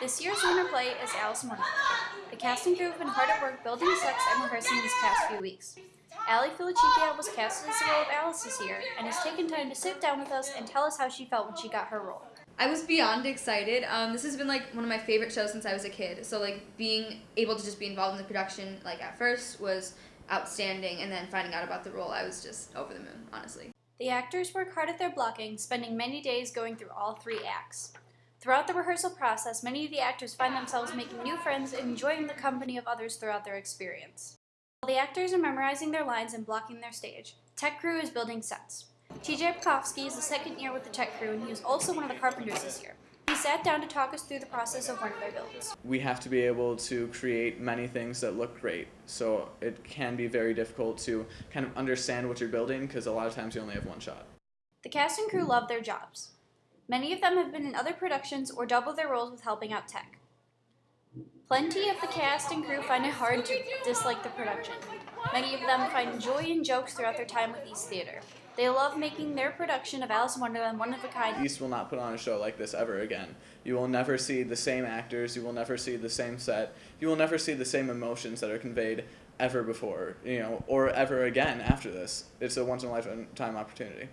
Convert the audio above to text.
This year's winter play is Alice in Wonderland. The cast and crew have been hard at work building sets and rehearsing these past few weeks. Ali Filichipia was cast as the role of Alice this year and has taken time to sit down with us and tell us how she felt when she got her role. I was beyond excited. Um, this has been like one of my favorite shows since I was a kid. So like being able to just be involved in the production like at first was outstanding, and then finding out about the role, I was just over the moon, honestly. The actors work hard at their blocking, spending many days going through all three acts. Throughout the rehearsal process, many of the actors find themselves making new friends and enjoying the company of others throughout their experience. While the actors are memorizing their lines and blocking their stage, tech crew is building sets. TJ Pekowski is the second year with the tech crew and he was also one of the carpenters this year. He sat down to talk us through the process of one of their builds. We have to be able to create many things that look great. So it can be very difficult to kind of understand what you're building because a lot of times you only have one shot. The cast and crew love their jobs. Many of them have been in other productions or double their roles with helping out tech. Plenty of the cast and crew find it hard to dislike the production. Many of them find joy in jokes throughout their time with East Theater. They love making their production of Alice in Wonderland one of a kind. East will not put on a show like this ever again. You will never see the same actors, you will never see the same set, you will never see the same emotions that are conveyed ever before, you know, or ever again after this. It's a once in a lifetime opportunity.